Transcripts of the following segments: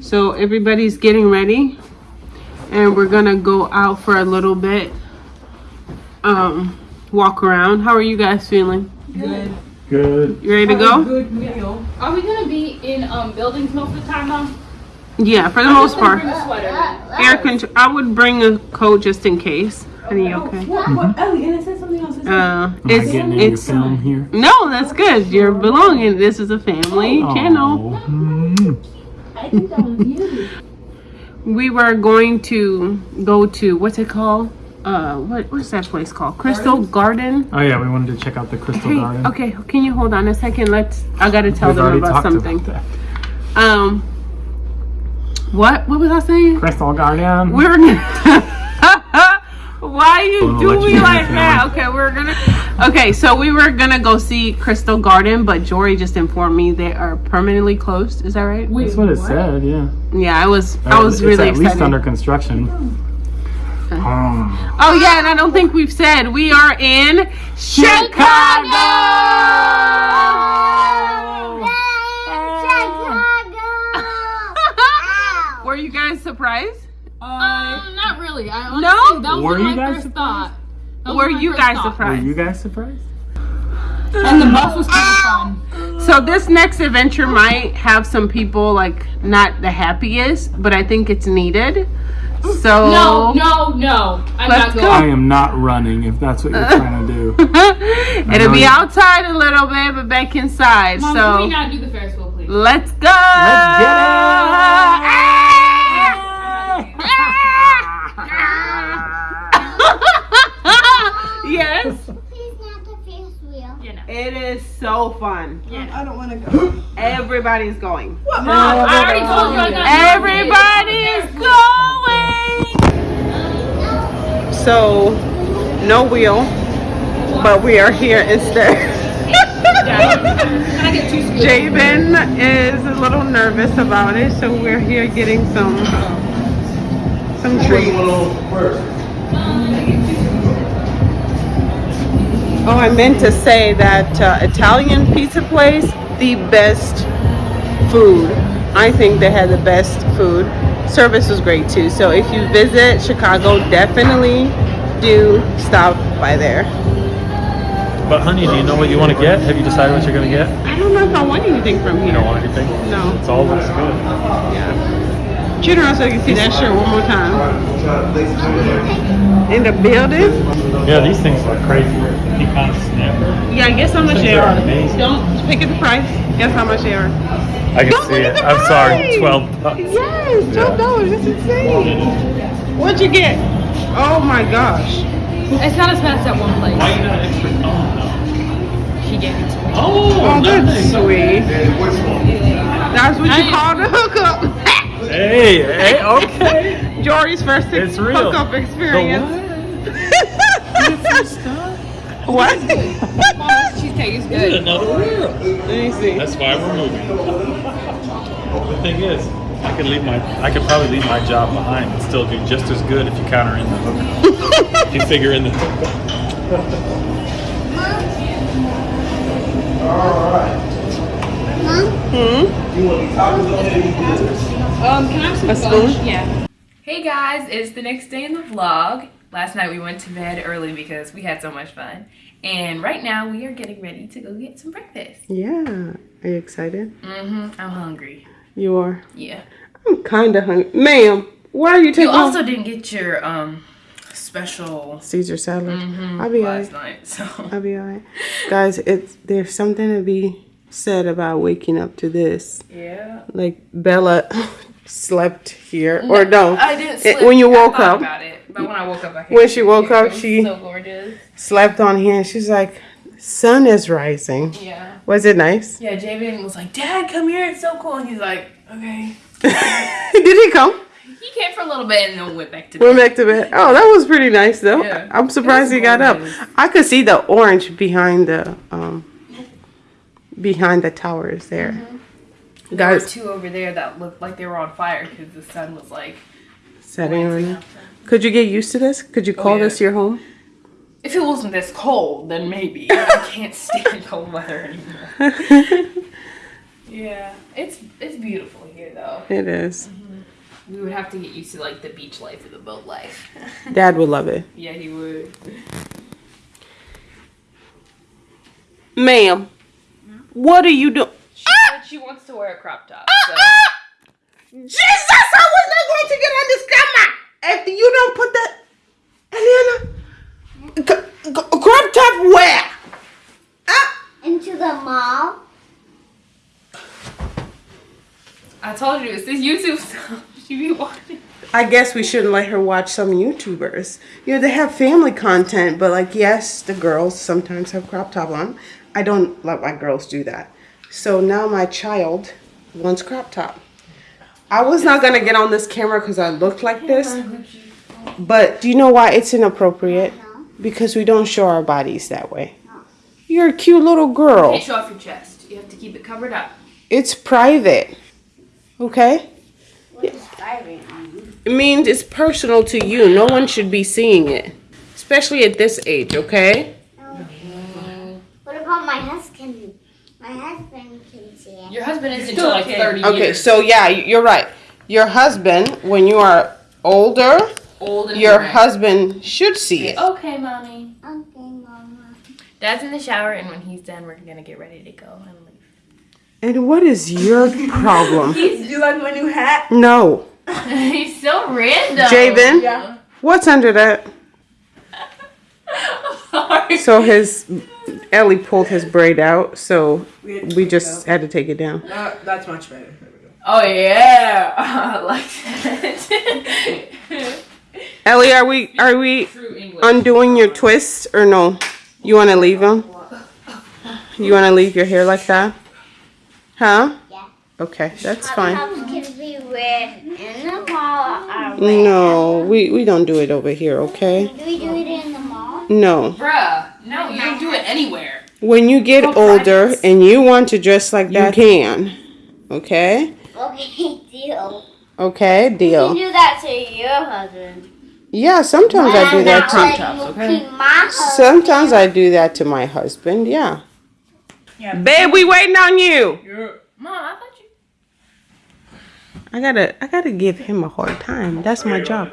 So everybody's getting ready and we're gonna go out for a little bit. Um, walk around. How are you guys feeling? Good. Good. You ready to go? Good meal. Are we gonna be in um buildings most of the time though? Yeah, for the most part. Bring a sweater. then. Air control. I would bring a coat just in case. Are you okay? What? What? Ellie, and it said something else. It said- Uh, it's getting in your it's film here? no, that's good. You're belonging. This is a family channel. Oh, mm. I think that was you. We were going to go to what's it called? Uh, what what's that place called? Crystal Garden. Oh yeah, we wanted to check out the Crystal Hey, Garden. okay, can you hold on a second? Let's. I gotta tell We've them already about talked something. about that. Um, what? What was I saying? Crystal Garden. We're. Why you Gonna do let me like that? Okay, we're gonna. Okay, so we were gonna go see Crystal Garden, but Jory just informed me they are permanently closed. Is that right? Wait, That's what it said. Yeah. Yeah, I was. I was it's really at excited. least under construction. Um, Oh yeah, and I don't think we've said we are in Chicago. Were you guys surprised? Um, not really. I honestly, No? that was Were my you guys first surprised? thought. That was Were you guys thought. were surprised? you guys surprised? And the bus was kind of fun. So this next adventure might have some people like not the happiest, but I think it's needed. So No, no, no. I'm Let's not go. I am not running if that's what you're trying to do. It'll know be you- outside a little bit, but back inside. Mom, can we so not do the Ferris wheel, please? let's go. Let's get ah! Yes, Please not the Ferris wheel. You know. it is so fun. Yeah. I don't want to go. Everybody's going. What? Mom, I already told you I got Everybody is going. So, no wheel, but we are here instead. Can I get two scoops? Javen is a little nervous about it, so we're here getting some some treats. Oh, I meant to say that uh, Italian pizza place, the best food. I think they had the best food. Service was great too. So if you visit Chicago, definitely do stop by there. But honey, do you know what you want to get? Have you decided what you're going to get? I don't know if I want anything from here. You don't want anything? No. It's all looks good. Yeah. Turn around so you can see that shirt one more time. In the building? Yeah, these things are crazy. Pecan snapper. Yeah, I guess how much Things they are are. amazing. Don't pick at the price. Guess how much they are. I can Don't see it. I'm sorry. 12 bucks. Yes, twelve dollars. That's insane. What'd you get? Oh my gosh. It's not as bad as that one place. Why you got an extra cone though? She gave it to me. Oh, Oh, that's sweet. That's what you call the hookup. Hey, hey, okay. Jory's first It's real. hookup The experience. what? what? Mom's cheesecake is good. Another world. Let me see. That's why we're moving. The thing is, I could leave my, I could probably leave my job behind and still do just as good if you counter in the hook. if you figure in the hook. Hmm? Um, can I have some A fun? spoon? Yeah. Hey guys, it's the next day in the vlog. Last night we went to bed early because we had so much fun. And right now we are getting ready to go get some breakfast. Yeah. Are you excited? Mm-hmm. I'm hungry. You are. Yeah. I'm kind of hungry. Ma'am, why are you taking You also didn't get your um special Caesar salad? mhm, I'll be last alright. night. So I'll be alright. Guys, it's there's something to be said about waking up to this. yeah. Like Bella slept here, or no? I didn't sleep. when you woke up, about it, but when I woke up, I When she woke up, she- so gorgeous. slept on here, and she's like, "Sun is rising." Yeah. Was it nice? Yeah. Javen was like, "Dad, come here. It's so cool." And he's like, "Okay." Did he come? He came for a little bit and then went back to bed. Went back to bed. Oh, that was pretty nice though. Yeah. I'm surprised he got up. I could see the orange behind the um behind the towers there. Mm-hmm. There were Guys, two over there that looked like they were on fire because the sun was like setting on you. Could you get used to this? Could you oh, call Oh, yeah. this your home? If it wasn't this cold, then maybe. I can't stand cold weather anymore. Yeah, it's it's beautiful here though. It is. Mm-hmm. We would have to get used to like the beach life or the boat life. Dad would love it. yeah, he would. Ma'am, what are you doing? She said ah! she wants to wear a crop top. Ah, so. Ah! Jesus, I was not going to get on this camera. If you don't put that, Eliana, c- c- crop top where? Ah, Into the mall. I told you it's this YouTube stuff. She be watching. I guess we shouldn't let her watch some YouTubers. You know, they have family content, but like, yes, the girls sometimes have crop top on. I don't let my girls do that. So now my child wants crop top. I was not gonna get on this camera because I looked like this, but do you know why it's inappropriate? Because we don't show our bodies that way. You're a cute little girl. Can't show off your chest. You have to keep it covered up. It's private. Okay? What is driving? It means it's personal to you. No one should be seeing it. Especially at this age, okay? What about my husband? My husband can see it. Your husband isn't until like 30 Okay, years so yeah, you're right. Your husband, when you are older, old your horny. husband should see it. Okay, mommy. Okay, Mama. Dad's in the shower, and when he's done, we're gonna get ready to go and leave. And what is your problem? He's, you like my new hat? No. he's so random. Javen, Yeah. what's under that? Sorry. So his Ellie pulled his braid out, so We, we just it had to take it down. Uh, that's much better. There we go. Oh yeah, I like that. Ellie, are we are we undoing your twist or no? You want to leave them? You want to leave your hair like that? Huh? Yeah. Okay, that's fine. can we wear in the mall or where? No, we we don't do it over here, okay? Do we do it in the mall? No. Bruh, no, you don't do it anywhere. When you get Go older practice. and you want to dress like that, you can. Okay? Okay, deal. Okay, deal. You deal. do that to your husband. Yeah, sometimes I do that Not too. like my husband. Sometimes I do that to my husband, yeah. yeah. Babe, we waiting on you. Yeah. Mom, I thought you. I gotta, I gotta give him a hard time. That's my job.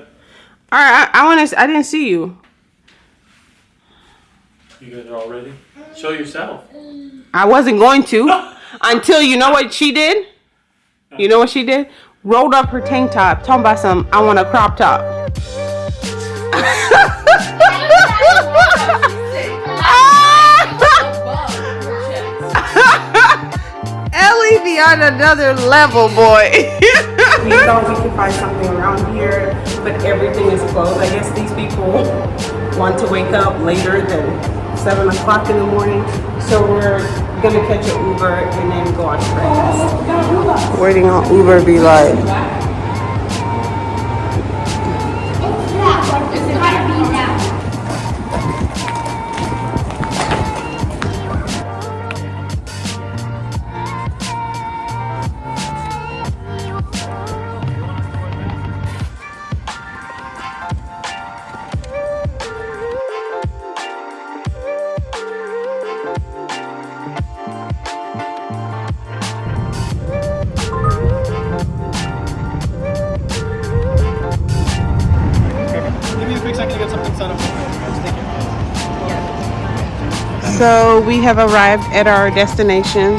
All right, I, I want to. I didn't see you. You guys are all ready? Show yourself. I wasn't going to until you know what she did. You know what she did? Rolled up her tank top, talking about some. I want a crop top. Ellie be on another level, boy. we thought we could find something around here, but everything is closed. I guess these people want to wake up later than 7 o'clock in the morning. So we're gonna catch an Uber and then go on to breakfast. Waiting on Uber be like, so we have arrived at our destination.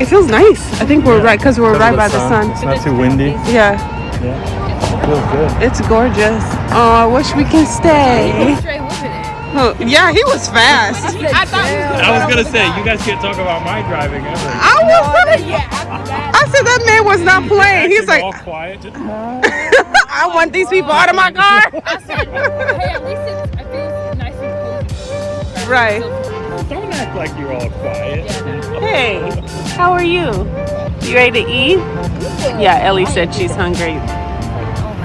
It feels nice. I think we're right because we're right by the sun. It's not too windy. Yeah, Yeah. It Feels good. it's gorgeous. Oh, I wish we can stay. Oh, yeah, he was fast. I thought I was gonna say you guys can't talk about my driving ever. I was gonna. I said that man was not playing. He's like, all quiet. I want these people out of my car. Hey, at least it's, right. don't act like you're all quiet. Hey, how are you? You ready to eat? Yeah, Ellie said she's hungry.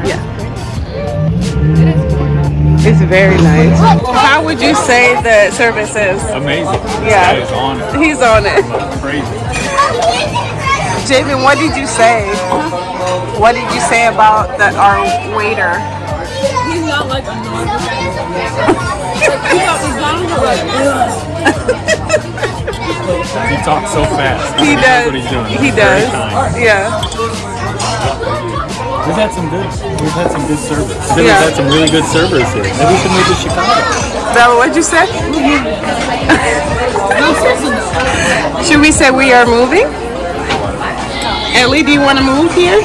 Yeah. It's very nice. How would you say the service is? Amazing. Yeah. This guy is on it. He's on it. Crazy. Javen, what did you say? What did you say about the our waiter? He's not like a normal guy. Like, he got McDonald's, like, ugh. He talks so fast. He does. what he's doing. He Very does. kind. Yeah. We've had some good. We've had some good service. I think Yeah. We've had some really good servers here. Maybe we should move to Chicago. Bella, what'd you say? Should we say we are moving? Ellie, do you want to move here?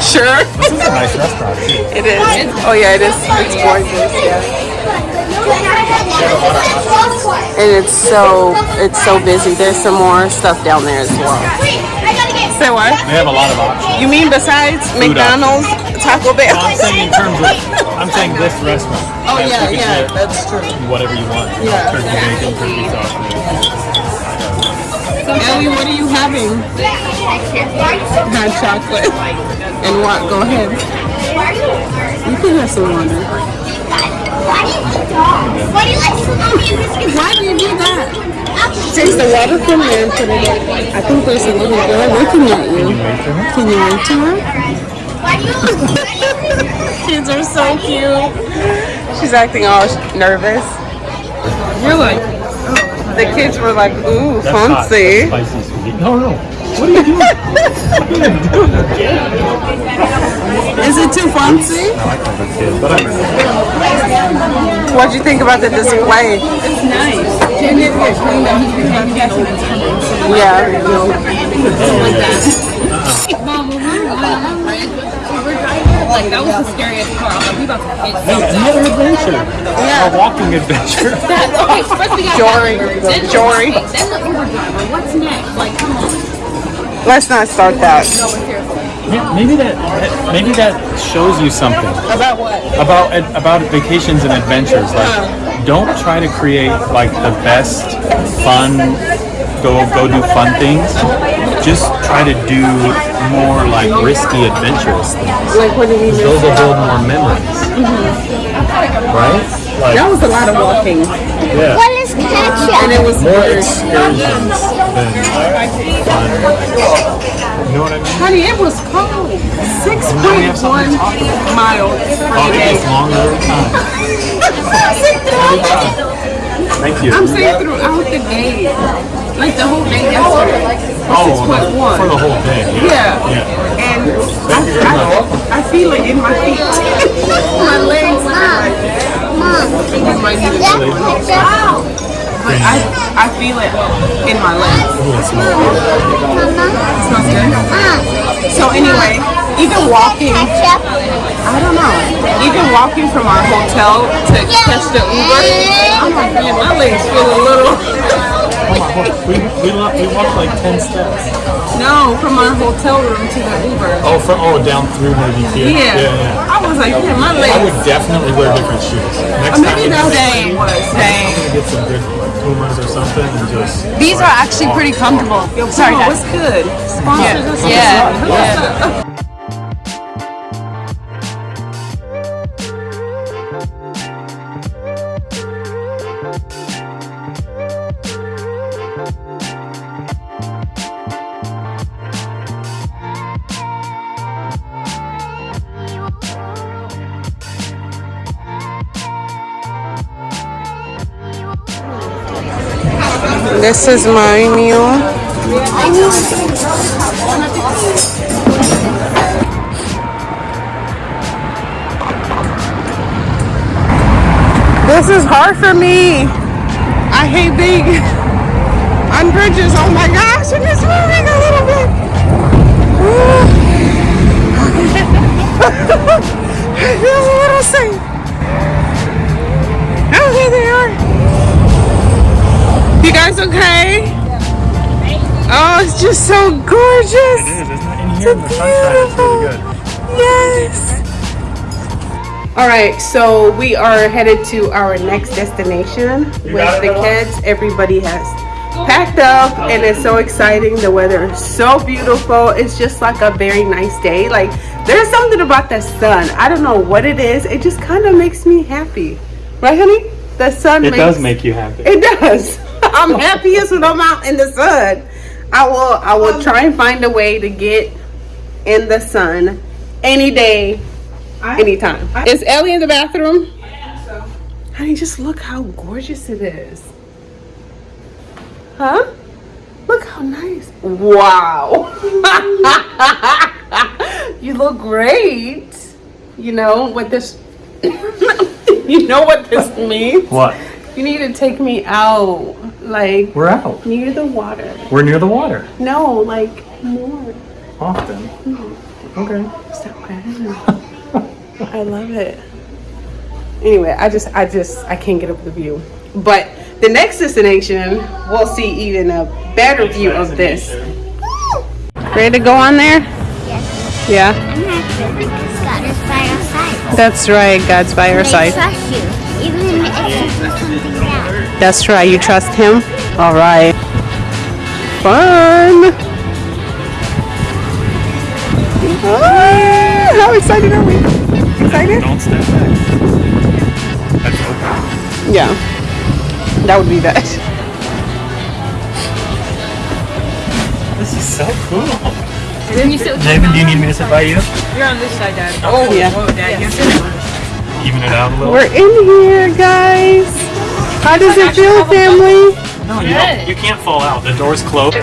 Sure. This is a nice restaurant too. It is. Oh yeah, it is. It's gorgeous. Yeah. And it's so it's so busy. There's some more stuff down there as well. Say what? They have a lot of options. You mean besides Food McDonald's, Taco Bell? No, I'm saying in terms of. I'm saying this restaurant. Oh yeah, yeah, that's true. Whatever you want. Yeah. Turkey bacon, turkey sausage. Ellie, what are you having? Hot chocolate. And what? Go ahead. You can have some water. Why do you do like that? Take the water from there and put it in. I think there's a little girl looking at you. Can you wait to her? Kids are so cute. She's acting all nervous. Really? The kids were like, ooh, That's hot. fancy. That's spicy sweet. No, no. What are you doing? Is it too fancy? I like those kids, but I'm. What'd you think about the display? It's nice. Jen didn't get cleaned up. He's been having that oh, Yeah. Mom, when we were going on that bridge, we were driving, like, that was the scariest part. I'm like, we about to hit Hey, something. another adventure. A walking adventure. That's okay, first we got Jory. that. Then the- Jory. Then the Uber driver. What's next? Like, come on. Let's not start that. No, seriously. Yeah, maybe that maybe that shows you something About what? about about vacations and adventures. Like, oh. don't try to create like the best fun. Go go do fun things. Just try to do more like risky, adventurous things. Like, what do you mean? Those will build more memories. Mm-hmm. Right? Like, That was a lot of walking. yeah. What is ketchup? And it was More weird. excursions than fun. You know what I mean? Honey, it was cold. 6.1 miles for Oh, the it day. gets longer every time. Thank you. I'm saying throughout the day. Like the whole day yesterday. Oh, the- 6.1. for the whole day. Yeah. Yeah. And I, I, I feel it in my feet. my legs. Mom, You might need to that's do it. ketchup. But I, I feel it in my legs. Ooh, it smells good. Mama, Smells good. Mom, So anyway, even walking, ketchup. I don't know, even walking from our hotel to catch the Uber, I'm like, man, my legs feel a little. We, we, lo- we walked like 10 steps. No, from our hotel room to the Uber. Oh, from, oh, down through maybe here. Yeah. Yeah, yeah. I was like, yeah, my legs. I would definitely wear different shoes. Next Or time maybe you that go- day was I'm gonna get some good like Pumas or something and just. These are actually pretty comfortable. Sorry, Oh, Dad. what's good? Sponsors us. Yeah, This is my meal. This is hard for me. I hate being on bridges. Oh my gosh, and it's moving a little bit. Ooh. I a little safe. It's just so gorgeous. It is, isn't it? In here, the sunshine is really good. Yes. All right, so we are headed to our next destination with the kids. Everybody has packed up and it's so exciting. The weather is so beautiful. It's just like a very nice day. Like there's something about the sun. I don't know what it is. It just kind of makes me happy. Right, honey? The sun It makes does make you happy. it does. I'm happiest when I'm out in the sun. I will I will um, try and find a way to get in the sun any day, anytime. Is Ellie in the bathroom? Yeah. So. Honey, just look how gorgeous it is. Huh? Look how nice. Wow. you look great. You know what this You know what this means? What? You need to take me out like We're out. near the water. We're near the water. No, like more. Often. Mm-hmm. Okay. Stop crying. I love it. Anyway, I just, I just, I can't get up the view. But the next destination, we'll see even a better view of this. Ready to go on there? Yes. Yeah. I'm happy because God is by our side. That's right. God's by our side. trust you, even if you something bad. That's right. You trust Him. All right. Fun. Ah, how excited are we? Excited? Don't step back. That's open. Yeah. That would be best. This is so cool. Can you sit David, do you need me to sit by you? You're on this side, Dad. Oh, yeah. Whoa, Dad, you're Even it out a little. We're in here, guys. How does it feel, family? No, you don't. You can't fall out. The door's closed.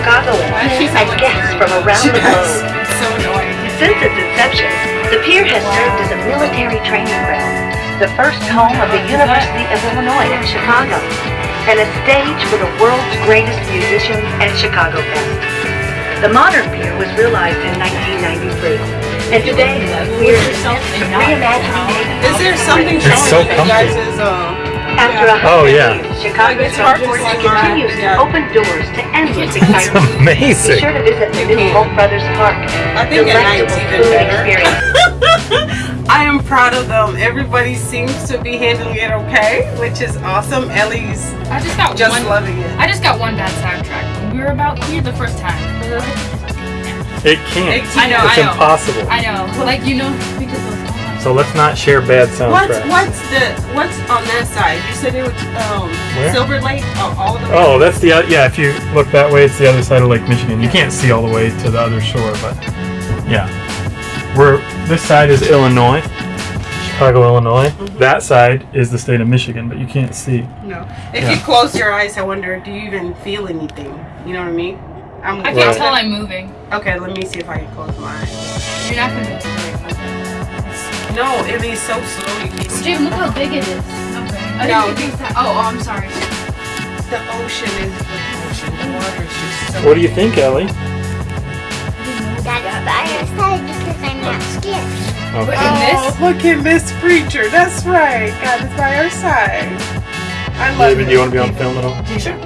She's and guests from around the globe. so annoying. Since its inception, the pier has served as a military training ground, the first home of the University of Illinois at Chicago, and a stage for the world's greatest musicians and Chicago Fest. The modern pier was realized in 1993, and today we are in the midst of reimagining Is there something It's so showing you guys' comfy. Is, After a Oh, hundred yeah. years, Chicago's hard to Front Porch see mine, continues to yeah. open doors to endless excitement. Be Amazing. sure to visit the new can. Polk Brothers Park. I think at night it's Delectable even food better. experience. I am proud of them. Everybody seems to be handling it okay, which is awesome. Ellie's I just got just one. loving it. I just got one bad soundtrack. When we were about here the first time. It can't. It I know, It's I know. impossible. I know. Like you know, because of So let's not share bad What's soundtracks. what's the what's on that side? You said it was um Where? Silver Lake. Oh, all the way. Oh, that's the oth- yeah. If you look that way, it's the other side of Lake Michigan. You can't see all the way to the other shore, but yeah, we're this side is Illinois, Chicago, Illinois. Mm-hmm. That side is the state of Michigan, but you can't see. No. If Yeah. you close your eyes, I wonder, do you even feel anything? You know what I mean? I'm I can't Right. tell I'm moving. Okay, let me see if I can close my eyes. You're not gonna move. No, it is so slow. Can't see. Jim, look how big it is. Okay. No. didn't think that. Oh, oh, I'm sorry. The ocean is the ocean. The water is just so. What do you think, Ellie? That's by our side because I'm not scared. Look Okay. at Oh, look at Miss Preacher. That's right. God is by our side. I love David, it. do you want to be on film at all? Sure.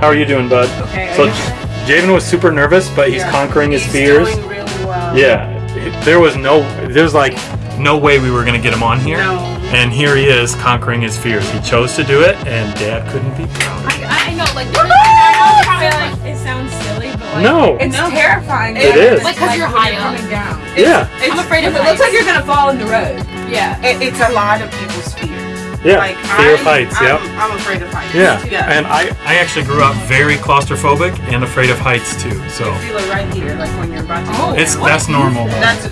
How are you doing, bud? Okay. So I- Javen was super nervous, but he's yeah. conquering his He's fears. Doing really well. Yeah, there was no, there's like no way we were gonna get him on here. No. And here he is conquering his fears. He chose to do it, and Dad couldn't be proud. I, I know, like, I know it sounds like- it sounds silly, but like, No. it's No. terrifying. It is. Like, cause you're high up. down. Yeah, I'm afraid of It looks like you're gonna fall in the road. Yeah. It, it's a lot of people's fear. Yeah. Like Fear of I'm- heights. I'm, I'm afraid of heights. Yeah. Yeah. And I, I actually grew up very claustrophobic and afraid of heights too. So You feel it right here, like when you're about to Oh. go it's down. that's normal. That's.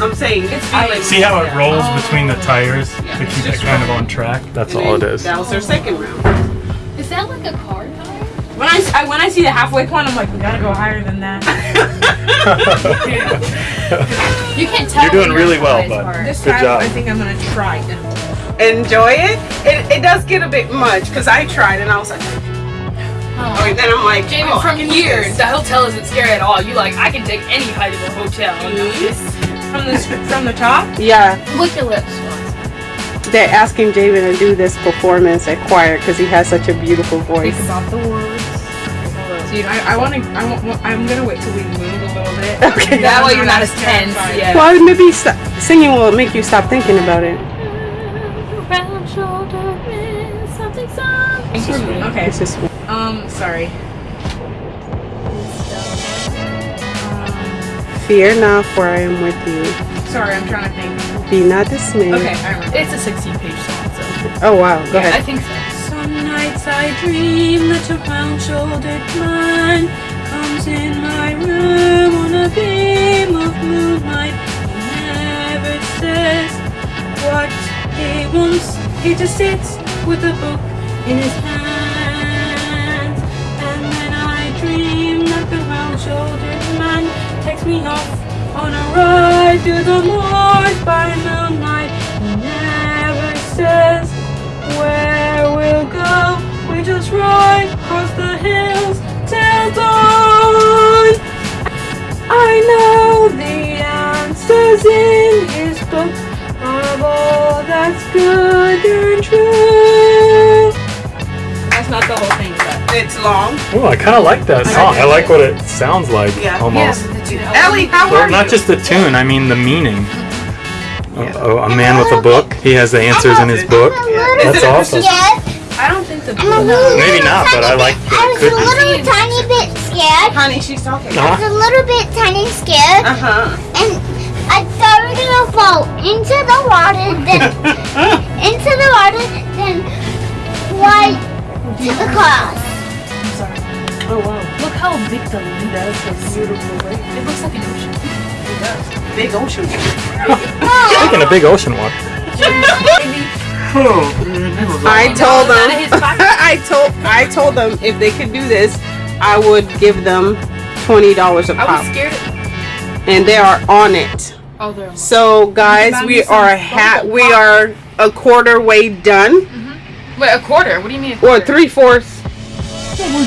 I'm saying it's feeling. See how it yeah. rolls between the tires Yeah, to it's keep it just kind of on track? That's And all it is. then is. That was their second round. Is that like a car tire? When I, I when I see the halfway point, I'm like, we gotta go higher than that. You can't tell. You're doing really well, bud. This Good time, job. I think I'm gonna try it. Enjoy it. It, it does get a bit much because I tried and I was like, oh, and then I'm like, Jamie, oh, I from here, the hotel isn't scary at all. You like, I can take any height of a hotel. Mm-hmm. From the from the top. Yeah, Lick your lips. they're asking Javen to do this performance at choir because he has such a beautiful voice. Think about the words. See, I, I want to. I want. I'm gonna wait till we move a little bit. Okay. That way you're not as tense. Yeah. Well, maybe st- singing will make you stop thinking about it. Okay. It's just Um. Sorry. fear not, for I am with you. Sorry. I'm trying to think. Be not dismayed. Okay. I remember. It's a 16 page song, so. Oh wow, go I ahead. I think so. Some nights I dream that a round-shouldered man comes in my room on a beam of moonlight. He never says what he wants. He just sits with a book in his hand. And then I dream that the round-shouldered man takes me off on a ride through the moors by moonlight. He never says where we'll go. We just ride across the hills till dawn. I know the answers all that's good and true. That's not the whole thing, but It's long. Oh, I kind of like that song. I like what it sounds like Yeah. almost. Ellie, how Well, are not you? just the tune, I mean the meaning. A, a- a man with a book, he has the answers in his book. That's awesome. Scared. I don't think the I'm a little, Maybe not, but I like that I it was a little tiny bit scared. Honey, she's talking. I was a little bit tiny scared, Uh huh. and I thought we were gonna fall into the water, then into the water, then right to the cross. Oh wow. Look how big the lake is. It's beautiful. It looks like an ocean. Big ocean. Oh. Taking a big ocean walk. I told them. I told. I told them if they could do this, I would give them twenty dollars a I pop, I was scared. and they are on it. Oh. So guys, we are ha- we are a quarter way done, Wait, a quarter? What do you mean? A or three fourths.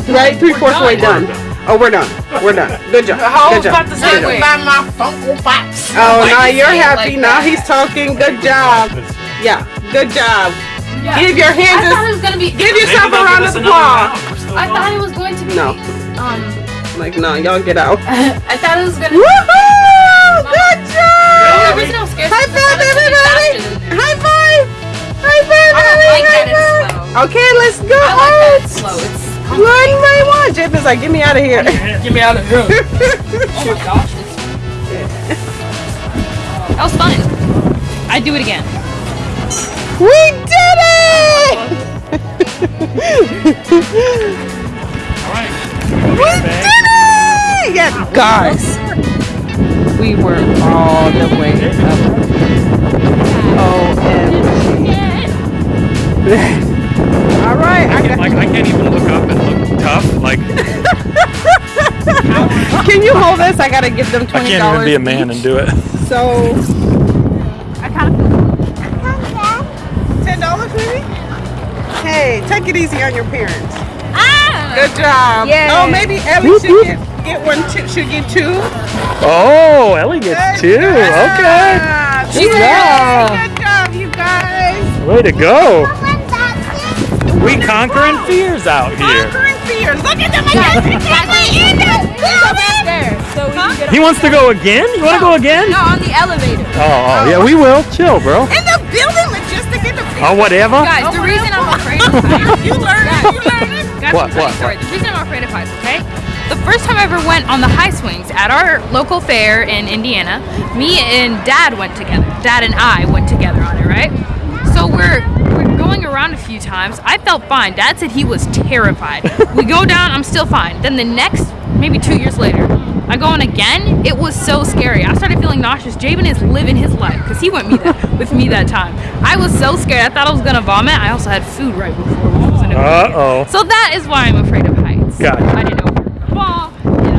Right, three fourths way done. done. Oh, we're done. We're done. Good job. I was Good about job. to say, wait. my Funko Pops. Oh, now you you're happy. like now he's talking. Good job. Yeah, good job. Yeah. Give your hands. I thought it was gonna be. give yourself a round of applause. I thought it was going to be. No. Um. Like, no, y'all get out. I thought it was gonna. Woohoo! Good The job! reason I'm scared. High five, I was gonna be everybody! faster than this. High five! High five, I don't like that High it's five! slow. Okay, let's go. I like that it's slow. It's. One by one. Jip is like, get me out of here. Get me out of here. oh my gosh. That was fun. I'd do it again. we did it! we did it! Yeah, guys. We were all the way up. OMG. All right, I got Like I can't even look up and look tough. Like Can you hold this? I gotta give them $20. I can't even be a man and do it. So. Ten dollars maybe? Hey, take it easy on your parents. Ah! Good job. Yeah. Oh, maybe Ellie should get get one. Should get two. Oh, Ellie gets two. Okay. job. Good Yay, job. Good job, you guys. Way to go. We conquering fears out here. Conquering fear. Look at them. I got in the building. So we can get He wants to go again? You want to go again? No, on the elevator. Oh, oh, oh, yeah, we will. Chill, bro. In the building, logistic in the building. Oh, whatever. Guys, the reason I'm afraid of heights. You learn it. You learn it. Guys, What, let me tell you what. The reason I'm afraid of heights, okay? The first time I ever went on the high swings at our local fair in Indiana, me and Dad went together. Dad and I went together on it, right? So we're we're going around a few times. I felt fine. Dad said he was terrified. we go down, I'm still fine. Then the next, maybe two years later, I go on again. It was so scary. I started feeling nauseous. Javen is living his life because he went me that, with me that time. I was so scared. I thought I was gonna vomit. I also had food right before, which was an Uh oh. so that is why I'm afraid of heights. Gotcha. I didn't know.